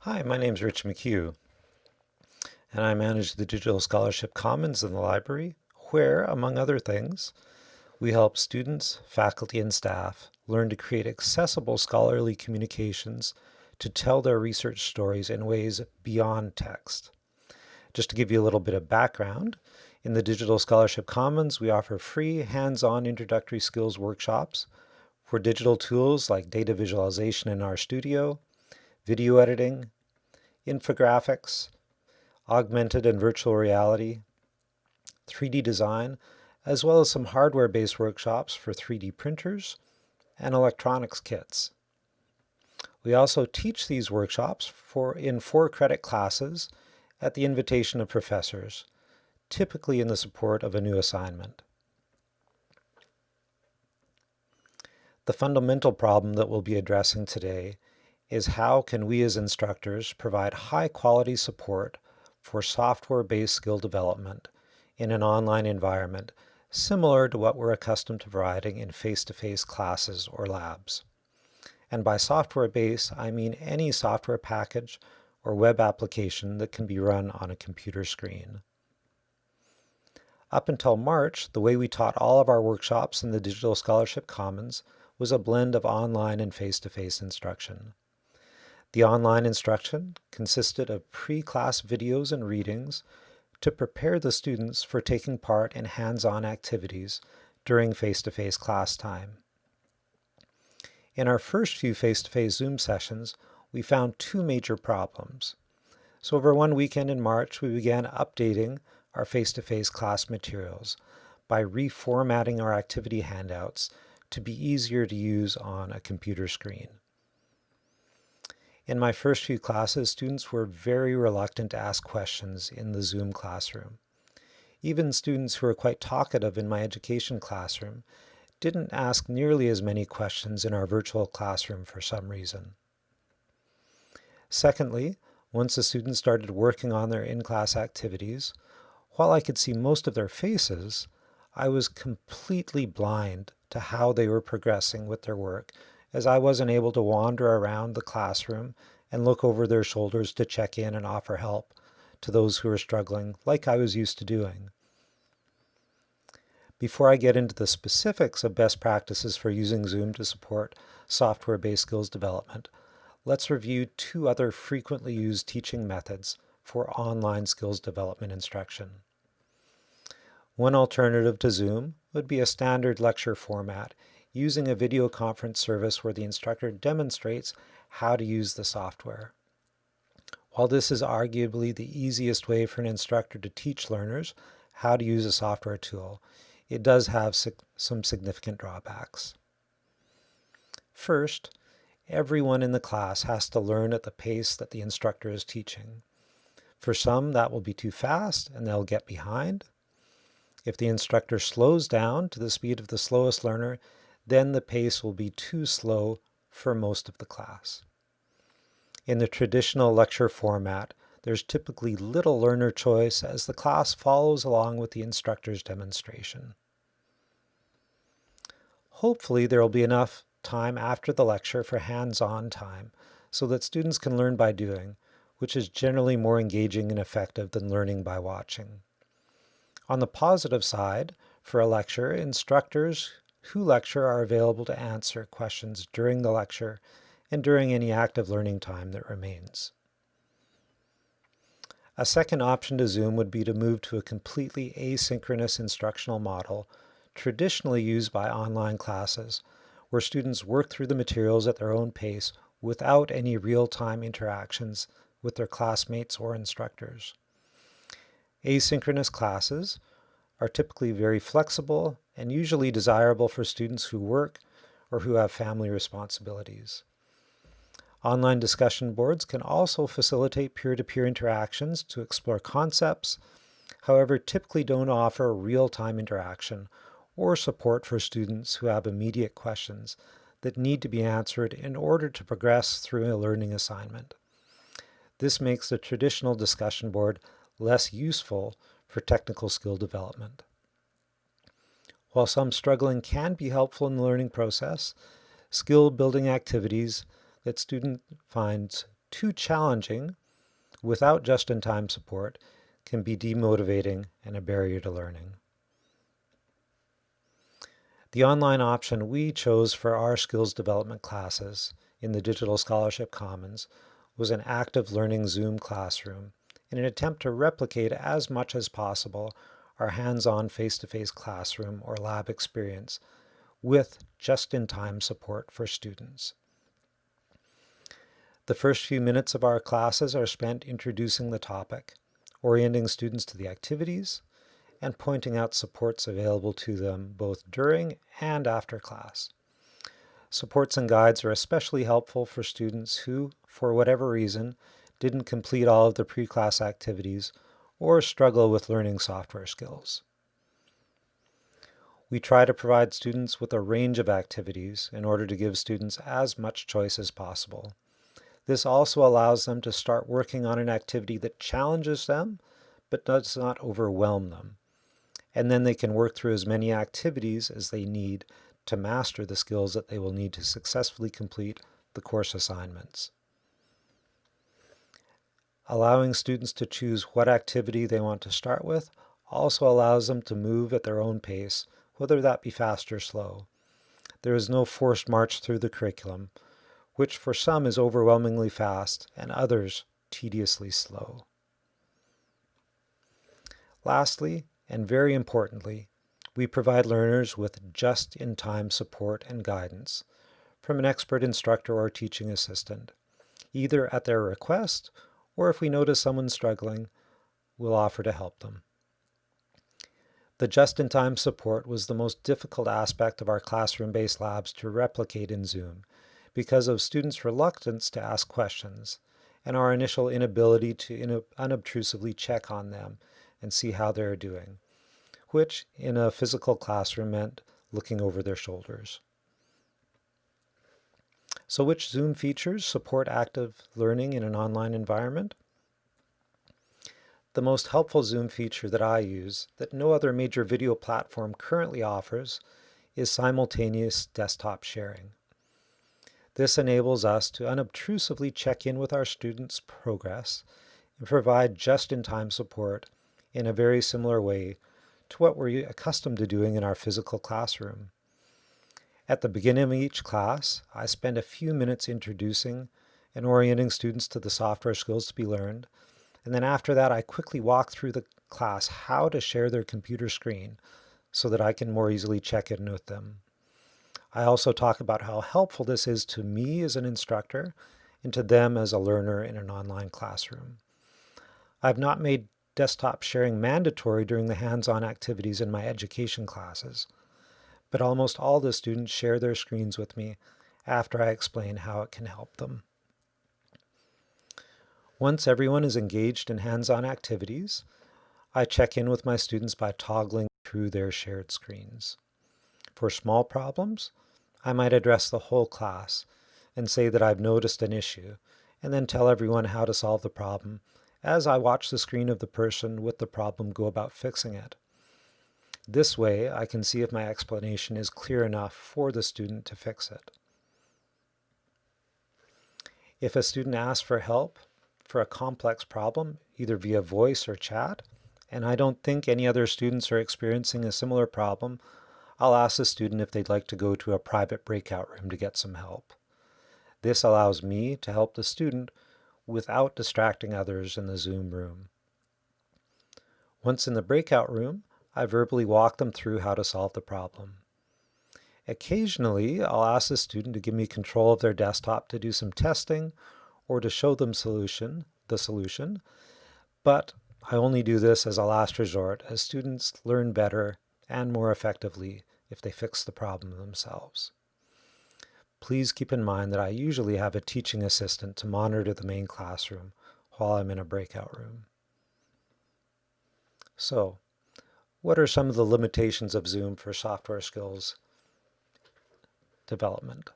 Hi, my name is Rich McHugh, and I manage the Digital Scholarship Commons in the library, where, among other things, we help students, faculty, and staff learn to create accessible scholarly communications to tell their research stories in ways beyond text. Just to give you a little bit of background, in the Digital Scholarship Commons, we offer free hands-on introductory skills workshops for digital tools like data visualization in RStudio, video editing, infographics, augmented and virtual reality, 3D design, as well as some hardware-based workshops for 3D printers and electronics kits. We also teach these workshops for in four credit classes at the invitation of professors, typically in the support of a new assignment. The fundamental problem that we'll be addressing today is how can we as instructors provide high quality support for software-based skill development in an online environment similar to what we're accustomed to providing in face-to-face -face classes or labs. And by software-based, I mean any software package or web application that can be run on a computer screen. Up until March, the way we taught all of our workshops in the Digital Scholarship Commons was a blend of online and face-to-face -face instruction. The online instruction consisted of pre-class videos and readings to prepare the students for taking part in hands-on activities during face-to-face -face class time. In our first few face-to-face -face Zoom sessions, we found two major problems. So over one weekend in March, we began updating our face-to-face -face class materials by reformatting our activity handouts to be easier to use on a computer screen. In my first few classes, students were very reluctant to ask questions in the Zoom classroom. Even students who were quite talkative in my education classroom didn't ask nearly as many questions in our virtual classroom for some reason. Secondly, once the students started working on their in-class activities, while I could see most of their faces, I was completely blind to how they were progressing with their work, as I wasn't able to wander around the classroom and look over their shoulders to check in and offer help to those who were struggling like I was used to doing. Before I get into the specifics of best practices for using Zoom to support software-based skills development, let's review two other frequently used teaching methods for online skills development instruction. One alternative to Zoom would be a standard lecture format using a video conference service where the instructor demonstrates how to use the software. While this is arguably the easiest way for an instructor to teach learners how to use a software tool, it does have some significant drawbacks. First, everyone in the class has to learn at the pace that the instructor is teaching. For some, that will be too fast and they'll get behind. If the instructor slows down to the speed of the slowest learner, then the pace will be too slow for most of the class. In the traditional lecture format, there's typically little learner choice as the class follows along with the instructor's demonstration. Hopefully there will be enough time after the lecture for hands-on time so that students can learn by doing, which is generally more engaging and effective than learning by watching. On the positive side, for a lecture, instructors who lecture are available to answer questions during the lecture and during any active learning time that remains. A second option to Zoom would be to move to a completely asynchronous instructional model traditionally used by online classes, where students work through the materials at their own pace without any real-time interactions with their classmates or instructors. Asynchronous classes are typically very flexible and usually desirable for students who work or who have family responsibilities. Online discussion boards can also facilitate peer-to-peer -peer interactions to explore concepts, however typically don't offer real-time interaction or support for students who have immediate questions that need to be answered in order to progress through a learning assignment. This makes the traditional discussion board less useful for technical skill development. While some struggling can be helpful in the learning process, skill building activities that student finds too challenging without just-in-time support can be demotivating and a barrier to learning. The online option we chose for our skills development classes in the Digital Scholarship Commons was an active learning Zoom classroom in an attempt to replicate as much as possible our hands-on face-to-face classroom or lab experience with just-in-time support for students. The first few minutes of our classes are spent introducing the topic, orienting students to the activities, and pointing out supports available to them both during and after class. Supports and guides are especially helpful for students who, for whatever reason, didn't complete all of the pre-class activities or struggle with learning software skills. We try to provide students with a range of activities in order to give students as much choice as possible. This also allows them to start working on an activity that challenges them but does not overwhelm them. And then they can work through as many activities as they need to master the skills that they will need to successfully complete the course assignments. Allowing students to choose what activity they want to start with also allows them to move at their own pace, whether that be fast or slow. There is no forced march through the curriculum, which for some is overwhelmingly fast and others tediously slow. Lastly, and very importantly, we provide learners with just-in-time support and guidance from an expert instructor or teaching assistant, either at their request or if we notice someone struggling, we'll offer to help them. The just-in-time support was the most difficult aspect of our classroom-based labs to replicate in Zoom because of students' reluctance to ask questions and our initial inability to unobtrusively check on them and see how they're doing, which in a physical classroom meant looking over their shoulders. So which Zoom features support active learning in an online environment? The most helpful Zoom feature that I use that no other major video platform currently offers is simultaneous desktop sharing. This enables us to unobtrusively check in with our students' progress and provide just-in-time support in a very similar way to what we're accustomed to doing in our physical classroom. At the beginning of each class, I spend a few minutes introducing and orienting students to the software skills to be learned, and then after that I quickly walk through the class how to share their computer screen so that I can more easily check in with them. I also talk about how helpful this is to me as an instructor and to them as a learner in an online classroom. I've not made desktop sharing mandatory during the hands-on activities in my education classes, but almost all the students share their screens with me after I explain how it can help them. Once everyone is engaged in hands-on activities, I check in with my students by toggling through their shared screens. For small problems, I might address the whole class and say that I've noticed an issue, and then tell everyone how to solve the problem as I watch the screen of the person with the problem go about fixing it. This way, I can see if my explanation is clear enough for the student to fix it. If a student asks for help for a complex problem, either via voice or chat, and I don't think any other students are experiencing a similar problem, I'll ask the student if they'd like to go to a private breakout room to get some help. This allows me to help the student without distracting others in the Zoom room. Once in the breakout room, I verbally walk them through how to solve the problem. Occasionally, I'll ask the student to give me control of their desktop to do some testing or to show them solution, the solution, but I only do this as a last resort as students learn better and more effectively if they fix the problem themselves. Please keep in mind that I usually have a teaching assistant to monitor the main classroom while I'm in a breakout room. So, what are some of the limitations of Zoom for software skills development?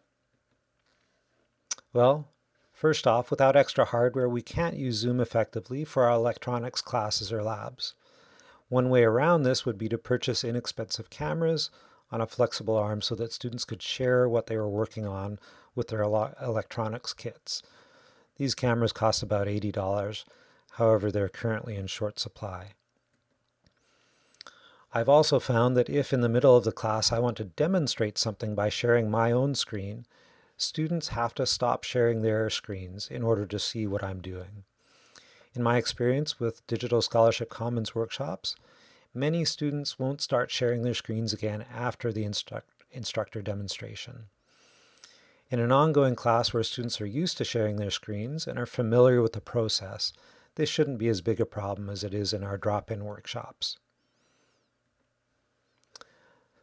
Well, first off, without extra hardware, we can't use Zoom effectively for our electronics classes or labs. One way around this would be to purchase inexpensive cameras on a flexible arm so that students could share what they were working on with their electronics kits. These cameras cost about $80, however they're currently in short supply. I've also found that if in the middle of the class I want to demonstrate something by sharing my own screen, students have to stop sharing their screens in order to see what I'm doing. In my experience with Digital Scholarship Commons workshops, many students won't start sharing their screens again after the instruct instructor demonstration. In an ongoing class where students are used to sharing their screens and are familiar with the process, this shouldn't be as big a problem as it is in our drop-in workshops.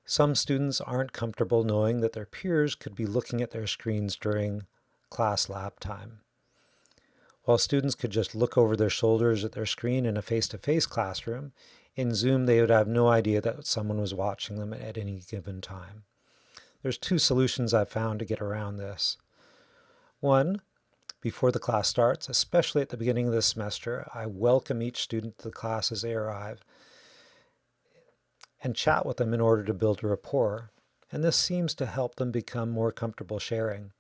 Some students aren't comfortable knowing that their peers could be looking at their screens during class lab time. While students could just look over their shoulders at their screen in a face-to-face -face classroom, in Zoom they would have no idea that someone was watching them at any given time. There's two solutions I've found to get around this. One, before the class starts, especially at the beginning of the semester, I welcome each student to the class as they arrive and chat with them in order to build a rapport, and this seems to help them become more comfortable sharing.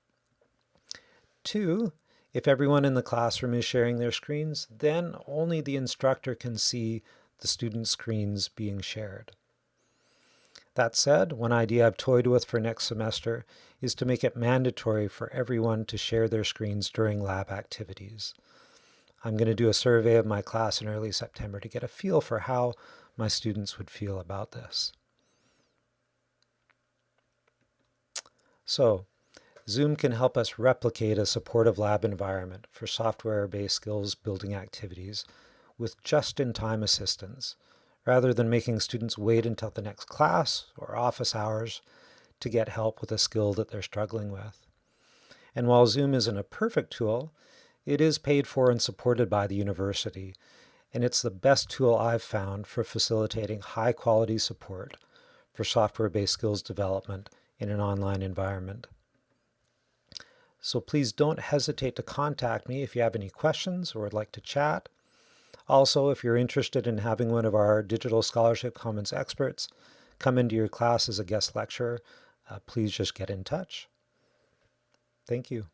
Two, if everyone in the classroom is sharing their screens, then only the instructor can see the student screens being shared. That said, one idea I've toyed with for next semester is to make it mandatory for everyone to share their screens during lab activities. I'm going to do a survey of my class in early September to get a feel for how my students would feel about this. So, Zoom can help us replicate a supportive lab environment for software-based skills building activities with just-in-time assistance, rather than making students wait until the next class or office hours to get help with a skill that they're struggling with. And while Zoom isn't a perfect tool, it is paid for and supported by the university, and it's the best tool I've found for facilitating high quality support for software-based skills development in an online environment. So please don't hesitate to contact me if you have any questions or would like to chat. Also, if you're interested in having one of our Digital Scholarship Commons experts come into your class as a guest lecturer, uh, please just get in touch. Thank you.